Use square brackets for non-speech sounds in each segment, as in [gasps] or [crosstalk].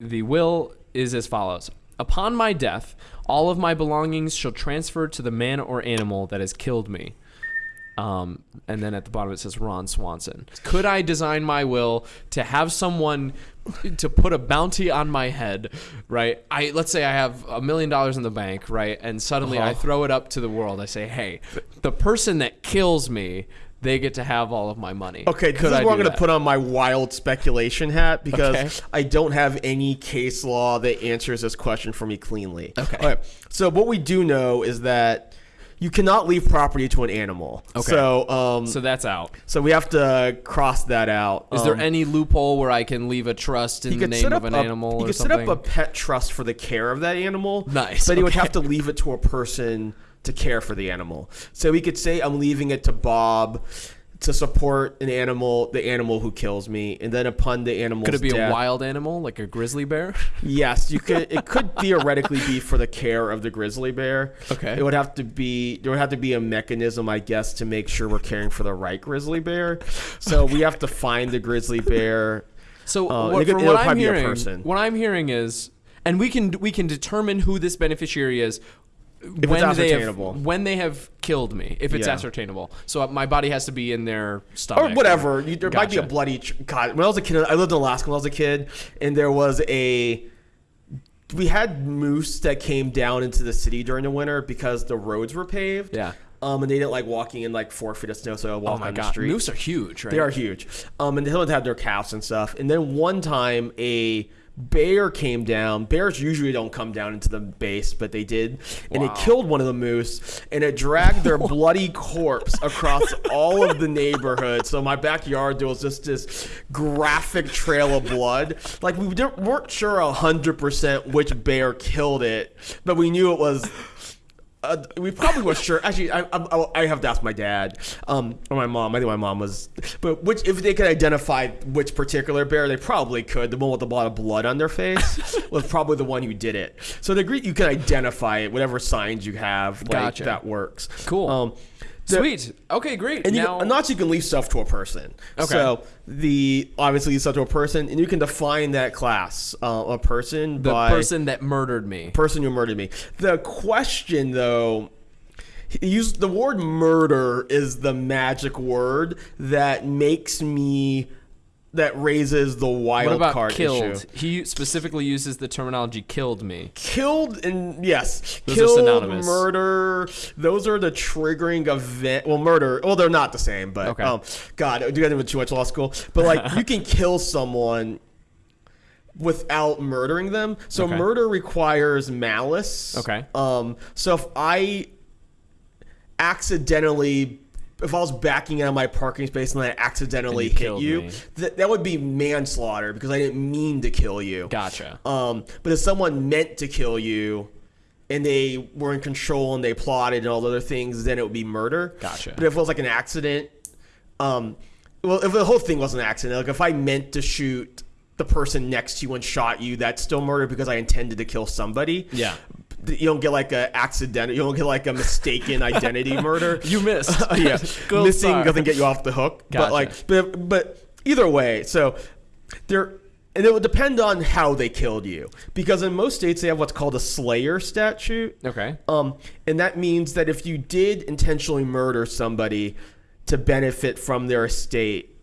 the will is as follows: Upon my death, all of my belongings shall transfer to the man or animal that has killed me. Um, and then at the bottom it says Ron Swanson. Could I design my will to have someone to put a bounty on my head, right? I let's say I have a million dollars in the bank, right? And suddenly I Uh-huh. throw it up to the world. I say, "Hey, the person that kills me, they get to have all of my money." Okay, this Could is I where I'm going to put on my wild speculation hat because Okay. I don't have any case law that answers this question for me cleanly. Okay. All right. So what we do know is that you cannot leave property to an animal. Okay. So um, So that's out. So we have to cross that out. Is Um, there any loophole where I can leave a trust in the name of an a, animal You could something? set up a pet trust for the care of that animal. Nice, But you would have to leave it to a person to care for the animal. So we could say I'm leaving it to Bob to support an animal, the animal who kills me, and then upon the animal. Could it be death, a wild animal like a grizzly bear? [laughs] Yes, you could. It could theoretically be for the care of the grizzly bear. Okay. It would have to be. There would have to be a mechanism, I guess, to make sure we're caring for the right grizzly bear. So we have to find the grizzly bear. So Uh, what, could- what I'm probably be a hearing, what I'm hearing is, and we can we can determine who this beneficiary is it's when they have when they have killed me, if it's Yeah. ascertainable. So my body has to be in their stomach Or whatever. You, there might be a bloody. God, when I was a kid, I lived in Alaska when I was a kid, and there was a. We had moose that came down into the city during the winter because the roads were paved. Yeah. Um, and they didn't like walking in like four feet of snow, so I Oh walk my on the street. moose are huge, right? They are huge. Um, and they have their calves and stuff. And then one time a bear came down. Bears usually don't come down into the base, but they did. And Wow. it killed one of the moose and it dragged their [laughs] bloody corpse across all of the neighborhood. So my backyard, there was just this graphic trail of blood. Like we didn't, weren't sure 100% which bear killed it, but we knew it was uh, we probably were sure. Actually, I, I, I have to ask my dad um, or my mom. I think my mom was, but which if they could identify which particular bear, they probably could. The one with a lot of blood on their face [laughs] was probably the one who did it. So the you can identify it, whatever signs you have. Like, Gotcha. That works. Cool. Um, Sweet. Okay, great. and you, now, not you can leave stuff to a person. Okay. So the obviously you stuff to a person, and you can define that class, uh, a person the by person that murdered me. person who murdered me. The question, though, he used the word murder is the magic word that makes me that raises the wild What about card killed? issue. He specifically uses the terminology "killed me." Killed and yes, Those are killed, synonymous. murder. Those are the triggering event. Well, murder. Well, they're not the same, but Okay. um, God, do I went too much law school? But like, you can [laughs] kill someone without murdering them. So Okay. murder requires malice. Okay. Um. So if I accidentally. If I was backing out of my parking space and I accidentally And you hit you, th- that would be manslaughter because I didn't mean to kill you. Gotcha. Um, but if someone meant to kill you and they were in control and they plotted and all the other things, then it would be murder. Gotcha. But if it was like an accident, um, well, if the whole thing was an accident, like if I meant to shoot the person next to you and shot you, that's still murder because I intended to kill somebody. Yeah. You don't get like a accidental, You don't get like a mistaken identity [laughs] murder. You missed. [laughs] yeah, [laughs] Gold missing star. doesn't get you off the hook. Gotcha. But like, but but either way, so there, and it would depend on how they killed you, because in most states they have what's called a slayer statute. Okay. Um, and that means that if you did intentionally murder somebody to benefit from their estate,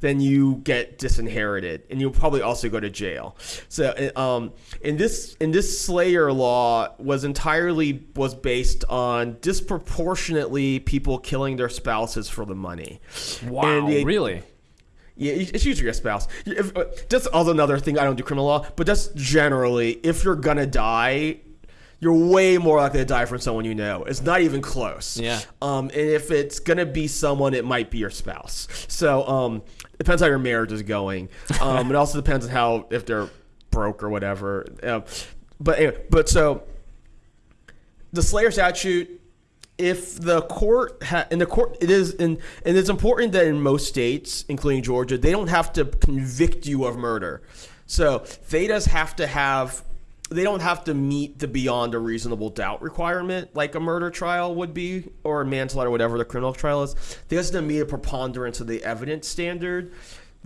then you get disinherited, and you'll probably also go to jail. So, um, in this in this Slayer law was entirely was based on disproportionately people killing their spouses for the money. Wow. The- really? yeah, it's usually your spouse. If, uh, that's also another thing. I don't do criminal law, but that's generally if you're gonna die, you're way more likely to die from someone you know. It's not even close. Yeah. Um, and if it's gonna be someone, it might be your spouse. So um, depends how your marriage is going. Um, it also depends on how if they're broke or whatever. Um, but anyway, but so the Slayer statute if the court ha- in the court it is in and it's important that in most states including georgia they don't have to convict you of murder so they just have to have they don't have to meet the beyond a reasonable doubt requirement like a murder trial would be or a manslaughter whatever the criminal trial is they just have to meet a preponderance of the evidence standard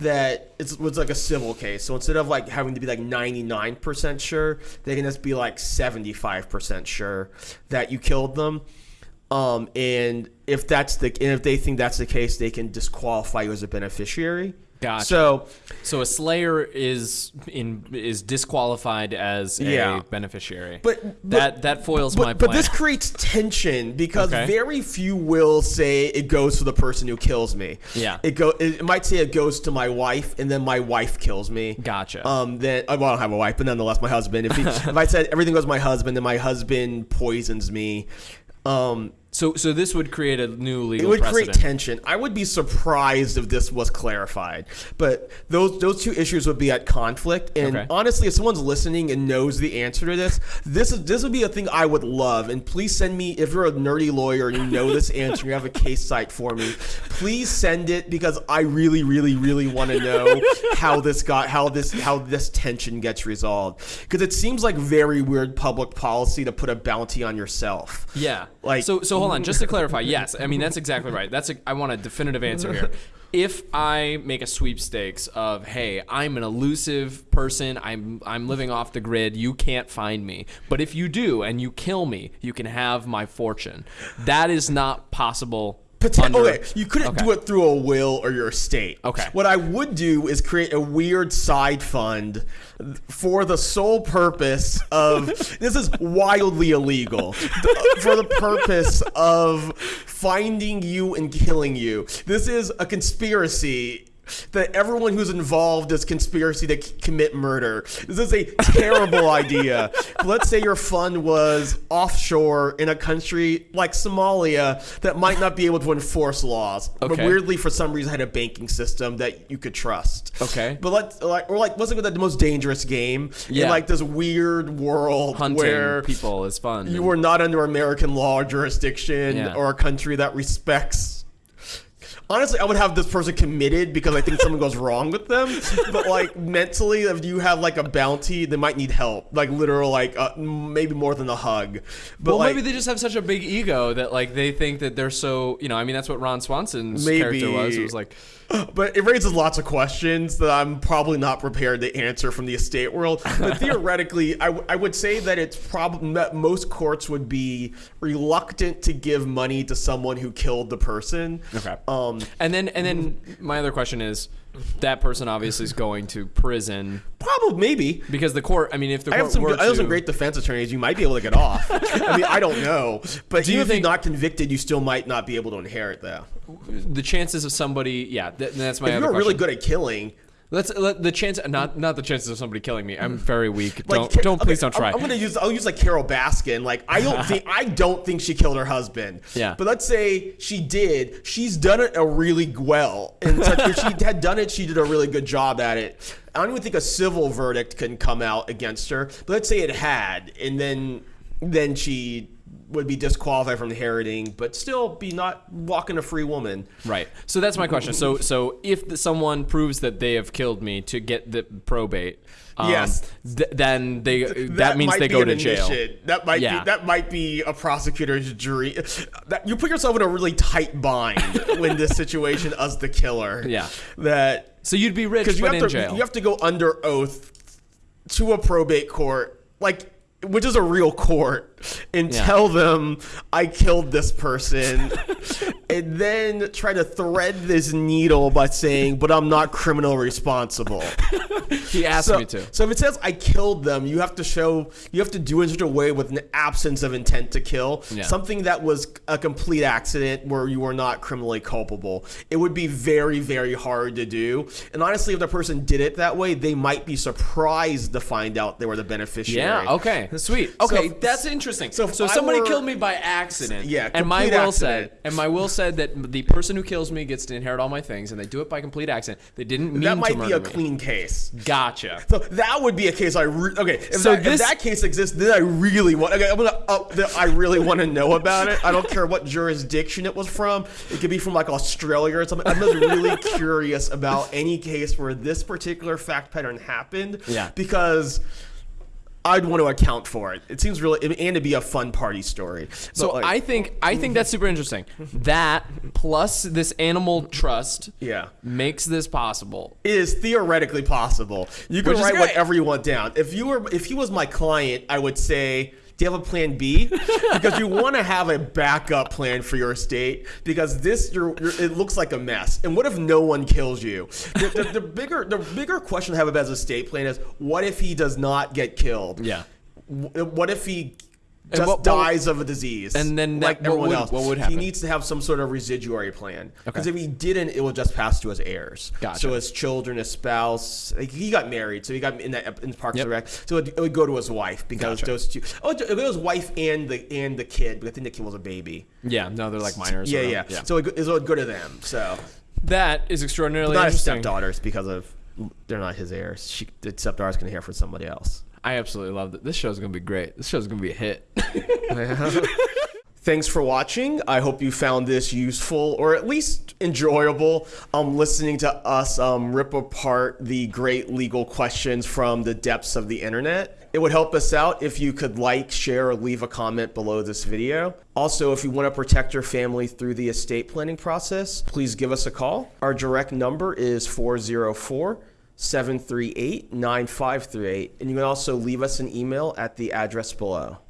that it's, it's like a civil case. So instead of like having to be like 99% sure, they can just be like 75% sure that you killed them. Um, and if that's the and if they think that's the case, they can disqualify you as a beneficiary. Gotcha. So So a slayer is in is disqualified as a Yeah. beneficiary. But- but- that that foils but, my but plan. this creates tension because Okay. very few will say it goes to the person who kills me. Yeah. It go it might say it goes to my wife and then my wife kills me. Gotcha. Um then well, I don't have a wife, but nonetheless my husband. If he, [laughs] if I said everything goes to my husband and my husband poisons me, um so so this would create a new legal it would precedent. create tension. I would be surprised if this was clarified, but those those two issues would be at conflict. And Okay. honestly, if someone's listening and knows the answer to this, this is this would be a thing I would love. And please send me if you're a nerdy lawyer and you know this [laughs] answer, you have a case cite for me. Please send it because I really, really, really want to know how this got how this how this tension gets resolved. Because it seems like very weird public policy to put a bounty on yourself. Yeah. Like- so so hold on, just to clarify. Yes, I mean that's exactly right. That's a, I want a definitive answer here. If I make a sweepstakes of hey, I'm an elusive person, I'm I'm living off the grid, you can't find me. But if you do and you kill me, you can have my fortune. That is not possible. Poten- under- okay, you couldn't Okay. do it through a will or your estate. Okay. What I would do is create a weird side fund for the sole purpose of [laughs] this is wildly illegal [laughs] for the purpose of finding you and killing you. This is a conspiracy that everyone who's involved is conspiracy to c- commit murder. This is a terrible [laughs] idea. Let's say your fund was offshore in a country like Somalia that might not be able to enforce laws, but weirdly for some reason had a banking system that you could trust. Okay. But let's like or like let's look at the most dangerous game Yeah. in like this weird world hunting where people is fun. you were not under American law or jurisdiction Yeah. or a country that respects. Honestly, I would have this person committed because I think something goes wrong with them. But like mentally, if you have like a bounty, they might need help. Like literal, like uh, maybe more than a hug. But well, like, maybe they just have such a big ego that like they think that they're so you know. I mean, that's what Ron Swanson's character was. It was like, [gasps] But it raises lots of questions that I'm probably not prepared to answer from the estate world. But [laughs] theoretically, I, w- I would say that it's probably that most courts would be reluctant to give money to someone who killed the person. Okay. Um, and then and then my other question is, that person obviously is going to prison probably maybe. because the court. I mean, if the I court have some. were I have some to- great defense attorneys. You might be able to get off. [laughs] I mean, I don't know, but Do you even if think- you're not convicted, you still might not be able to inherit that. the chances of somebody. Yeah, th- that's my If other you're question. really good at killing, Let's let the chance. Not not the chances of somebody killing me. I'm very weak. like don't don't please don't try. I'm, I'm gonna use. I'll use like Carole Baskin. Like I don't [laughs] think I don't think she killed her husband. Yeah. But let's say she did. She's done it a really well. And if she had done it, she did a really good job at it. I don't even think a civil verdict can come out against her. But let's say it had, and then then she would be disqualified from inheriting, but still be not walking a free woman. Right. So that's my question. So so if the, someone proves that they have killed me to get the probate, um, Yes. th- then they that, means might they go to jail. admission. That might Yeah. be that might be a prosecutor's jury. That you put yourself in a really tight bind [laughs] when this situation as the killer. Yeah. That So you'd be rich because you but have in to jail. you have to go under oath to a probate court, like which is a real court, and Yeah. tell them I killed this person, [laughs] and then try to thread this needle by saying, "But I'm not criminal responsible." he asked so, me to. so if it says I killed them, you have to show you have to do it in such a way with an absence of intent to kill, Yeah. something that was a complete accident where you were not criminally culpable. It would be very very hard to do. And honestly, if the person did it that way, they might be surprised to find out they were the beneficiary. Yeah. Okay. Sweet. Okay, So- that's interesting. So So, if somebody were- killed me by accident. Yeah, And my complete will said, and my will said that the person who kills me gets to inherit all my things, and they do it by complete accident. They didn't mean That to might be a me. clean case. Gotcha. So that would be a case I re- okay. If, So that, this- if that case exists, then I really want. Okay, I'm gonna. Uh, that I really want to know about it. I don't care what jurisdiction it was from. It could be from like Australia or something. I'm just really [laughs] curious about any case where this particular fact pattern happened. Yeah. Because I'd want to account for it. It seems really and to be a fun party story. So like, I think I think that's super interesting. [laughs] That plus this animal trust yeah. makes this possible. It is theoretically possible. You can Which write whatever you want down. If you were, if he was my client, I would say, "Do you have a plan B?" because you want to have a backup plan for your estate. Because this, you're, you're, it looks like a mess. And what if no one kills you? The, the, the bigger, the bigger question I have about his estate plan is, what if he does not get killed? Yeah. What if he just what- what- dies of a disease? And then like that- what everyone would- else, what would happen? He needs to have some sort of residuary plan. Because Okay. if he didn't, it would just pass to his heirs. Gotcha. So his children, his spouse. Like he got married, so he got in that in Parks Yep. and Rec. So it, it would go to his wife because Gotcha. those two. Oh, it to his wife and the and the kid. But I think the kid was a baby. Yeah, no, they're like minors. Yeah, or- yeah, So it, it would go to them. So that is extraordinarily not his interesting. stepdaughters because of they're not his heirs. She, the stepdaughter's gonna hear from somebody else. I absolutely love it. This show's gonna be great. This show's gonna be a hit. [laughs] [laughs] Thanks for watching. I hope you found this useful or at least enjoyable. Um, listening to us um, rip apart the great legal questions from the depths of the internet. It would help us out if you could like, share, or leave a comment below this video. Also, if you want to protect your family through the estate planning process, please give us a call. Our direct number is 404 738 9538, and you can also leave us an email at the address below.